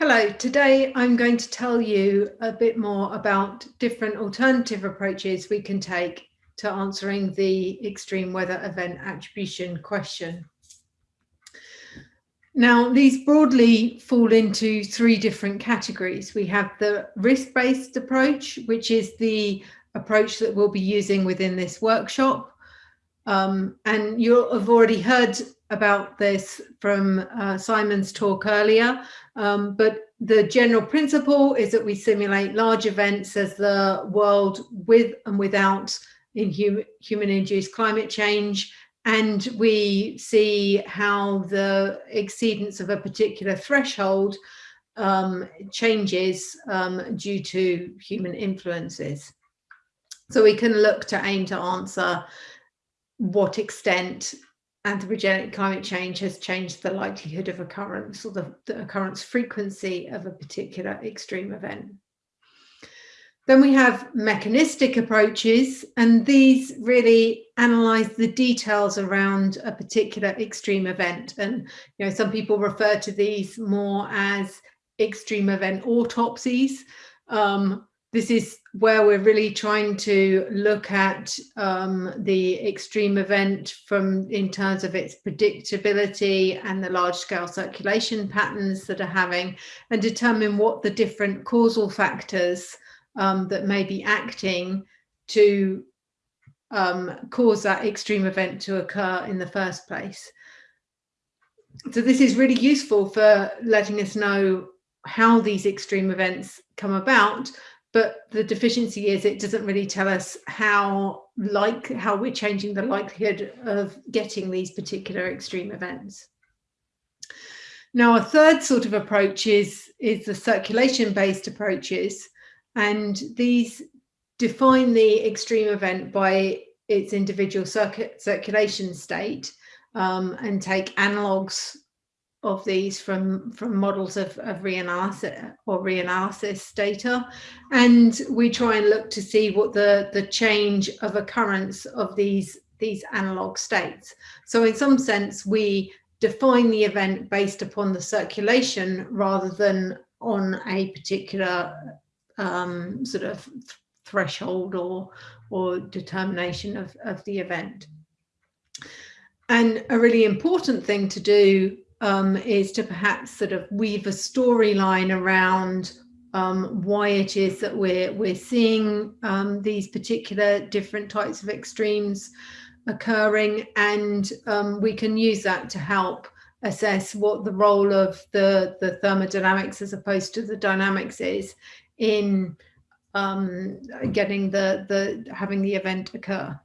Hello, today I'm going to tell you a bit more about different alternative approaches we can take to answering the extreme weather event attribution question. Now, these broadly fall into three different categories. We have the risk-based approach, which is the approach that we'll be using within this workshop. Um, and you'll have already heard about this from uh, Simon's talk earlier, um, but the general principle is that we simulate large events as the world with and without in hum human-induced climate change, and we see how the exceedance of a particular threshold um, changes um, due to human influences. So we can look to aim to answer what extent anthropogenic climate change has changed the likelihood of occurrence or the, the, occurrence frequency of a particular extreme event. Then we have mechanistic approaches, and these really analyze the details around a particular extreme event. And you know, some people refer to these more as extreme event autopsies. Um, this is where we're really trying to look at um, the extreme event from in terms of its predictability and the large scale circulation patterns that are having and determine what the different causal factors um, that may be acting to um, cause that extreme event to occur in the first place. So this is really useful for letting us know how these extreme events come about, but the deficiency is it doesn't really tell us how like how we're changing the likelihood of getting these particular extreme events. Now a third sort of approach is, is the circulation based approaches and these define the extreme event by its individual circuit circulation state um, and take analogues of these from from models of, of reanalysis or reanalysis data. And we try and look to see what the the change of occurrence of these these analog states. So in some sense we define the event based upon the circulation rather than on a particular um, sort of th threshold or or determination of, of the event. And a really important thing to do um, is to perhaps sort of weave a storyline around um, why it is that we're we're seeing um, these particular different types of extremes occurring, and um, we can use that to help assess what the role of the the thermodynamics as opposed to the dynamics is in um, getting the the having the event occur.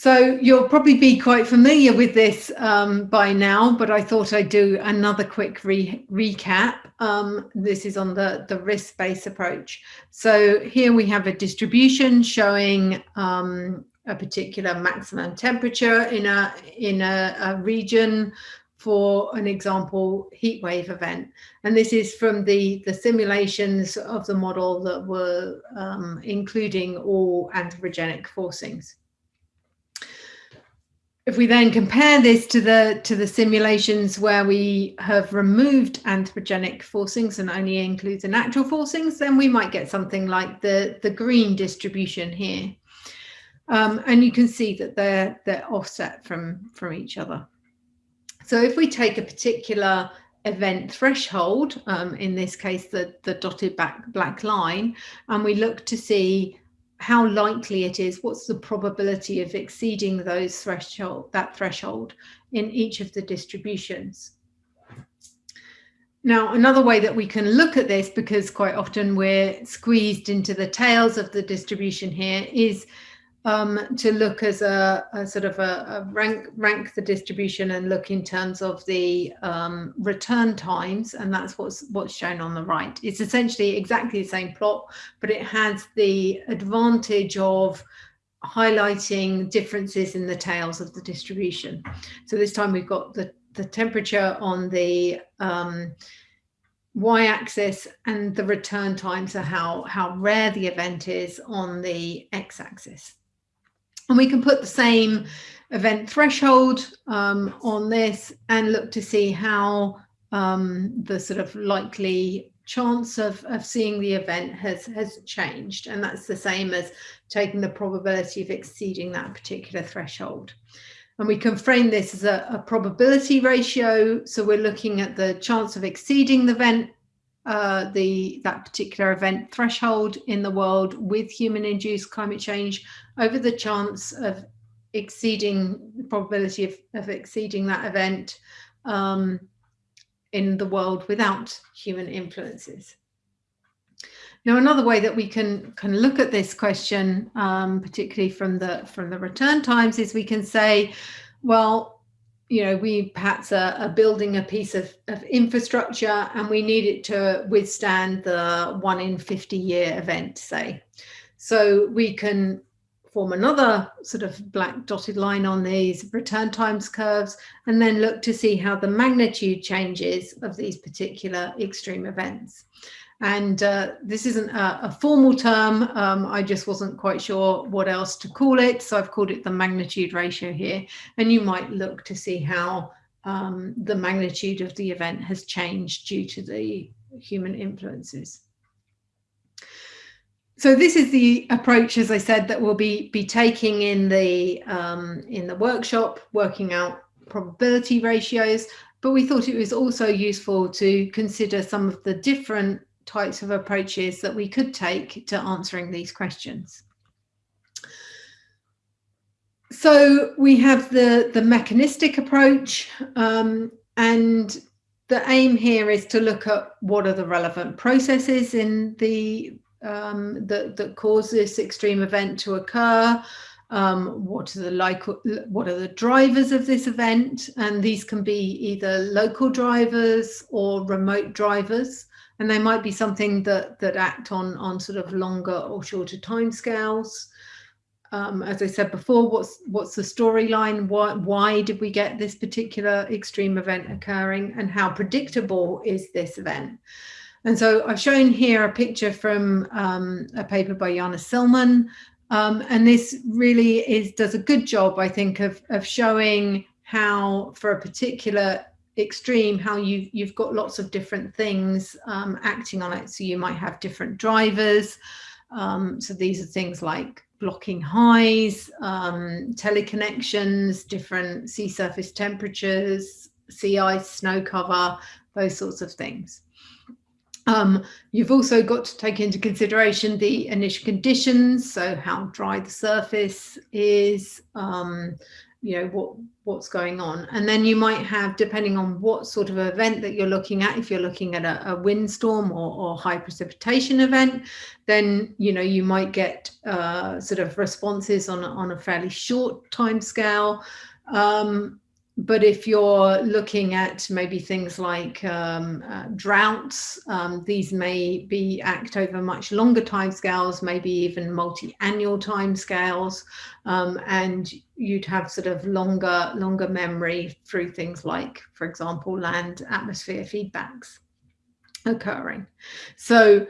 So you'll probably be quite familiar with this um, by now, but I thought I'd do another quick re recap. Um, this is on the, the risk-based approach. So here we have a distribution showing um, a particular maximum temperature in a, in a, a region for an example heat wave event. And this is from the, the simulations of the model that were um, including all anthropogenic forcings. If we then compare this to the to the simulations where we have removed anthropogenic forcings and only include the natural forcings, then we might get something like the, the green distribution here. Um, and you can see that they're, they're offset from, from each other. So if we take a particular event threshold, um, in this case, the, the dotted back black line, and we look to see how likely it is, what's the probability of exceeding those threshold, that threshold in each of the distributions. Now, another way that we can look at this, because quite often we're squeezed into the tails of the distribution here, is um, to look as a, a sort of a, a, rank rank the distribution and look in terms of the um, return times, and that's what's what's shown on the right. It's essentially exactly the same plot, but it has the advantage of highlighting differences in the tails of the distribution. So this time we've got the the temperature on the um, y-axis and the return time, so how how rare the event is on the x-axis. And we can put the same event threshold um, on this and look to see how um, the sort of likely chance of, of seeing the event has, has changed. And that's the same as taking the probability of exceeding that particular threshold. And we can frame this as a, a probability ratio. So we're looking at the chance of exceeding the event uh, the that particular event threshold in the world with human-induced climate change over the chance of exceeding the probability of, of exceeding that event um, in the world without human influences. Now, another way that we can can look at this question, um, particularly from the from the return times, is we can say, well, you know, we perhaps are, are, building a piece of, of infrastructure and we need it to withstand the one in 50 year event, say. So we can form another sort of black dotted line on these return times curves and then look to see how the magnitude changes of these particular extreme events. And uh, this isn't a, a formal term. Um, I just wasn't quite sure what else to call it. So I've called it the magnitude ratio here. And you might look to see how um, the magnitude of the event has changed due to the human influences. So this is the approach, as I said, that we'll be, be taking in the, um, in the workshop, working out probability ratios, but we thought it was also useful to consider some of the different types of approaches that we could take to answering these questions. So we have the, the mechanistic approach um, and the aim here is to look at what are the relevant processes in the um, that, that cause this extreme event to occur, um, what are the like what are the drivers of this event and these can be either local drivers or remote drivers and they might be something that that act on on sort of longer or shorter timescales. Um, as I said before, what's what's the storyline? Why why did we get this particular extreme event occurring, and how predictable is this event? And so I've shown here a picture from um, a paper by Jana Sillmann, um, and this really is does a good job, I think, of of showing how for a particular extreme how you you've got lots of different things um, acting on it. So you might have different drivers. Um, so these are things like blocking highs um, teleconnections different sea surface temperatures sea ice snow cover those sorts of things. Um, you've also got to take into consideration the initial conditions so how dry the surface is um, you know what what's going on. And then you might have depending on what sort of event that you're looking at if you're looking at a, a windstorm or, or, high precipitation event then you know you might get uh, sort of responses on, on a fairly short time scale um, but if you're looking at maybe things like um, uh, droughts, um, these may be act over much longer timescales, maybe even multi-annual timescales, um, and you'd have sort of longer, longer memory through things like, for example, land atmosphere feedbacks occurring. So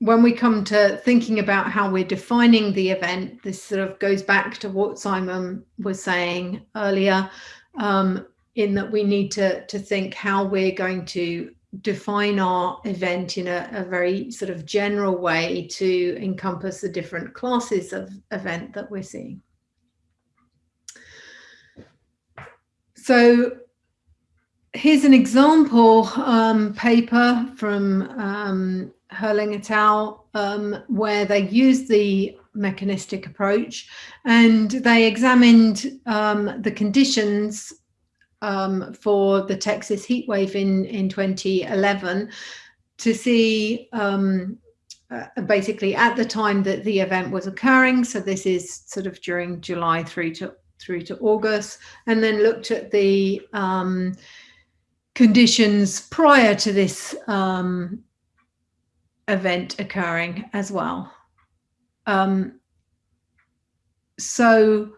when we come to thinking about how we're defining the event, this sort of goes back to what Simon was saying earlier um, in that we need to, to think how we're going to define our event in a, a, very sort of general way to encompass the different classes of event that we're seeing. So here's an example um, paper from um, Hoerling et al. Um, where they use the mechanistic approach and they examined um, the conditions um, for the Texas heat wave in, in 2011 to see um, uh, basically at the time that the event was occurring. So this is sort of during July through to through to August, and then looked at the um, conditions prior to this um, event occurring as well. Um, so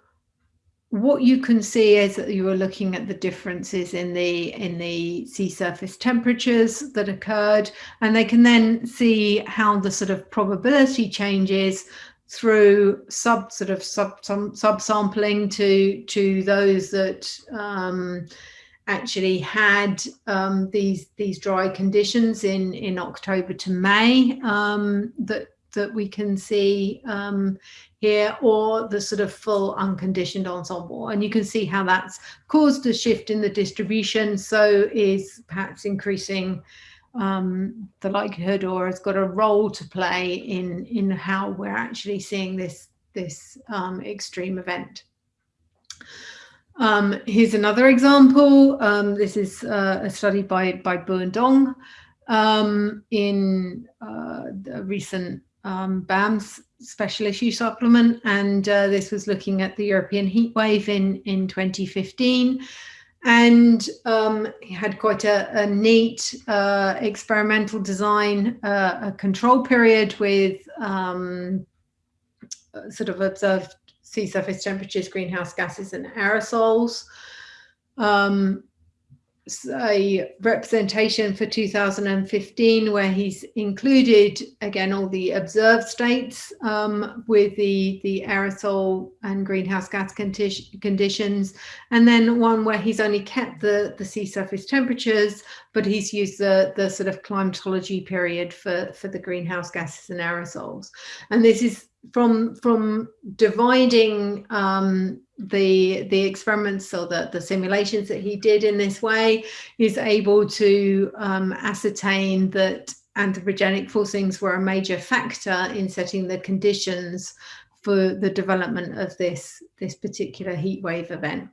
what you can see is that you are looking at the differences in the in the sea surface temperatures that occurred and they can then see how the sort of probability changes through sub sort of sub some subsampling to to those that um, actually had um, these these dry conditions in in October to May um, that that we can see um, here or the sort of full unconditioned ensemble and you can see how that's caused a shift in the distribution so is perhaps increasing um, the likelihood or has got a role to play in in how we're actually seeing this this um, extreme event. Um, here's another example. Um, this is uh, a study by, by Buwen Dong um, in uh, the recent um, BAMS special issue supplement. And uh, this was looking at the European heat wave in, in 2015. And um, had quite a, a neat uh, experimental design, uh, a control period with um, sort of observed sea surface temperatures, greenhouse gases and aerosols. Um, a representation for 2015 where he's included again all the observed states um, with the the aerosol and greenhouse gas condi conditions. And then one where he's only kept the the sea surface temperatures but he's used the the sort of climatology period for for the greenhouse gases and aerosols. And this is from from dividing um, the the experiments or the the simulations that he did in this way is able to um, ascertain that anthropogenic forcings were a major factor in setting the conditions for the development of this this particular heat wave event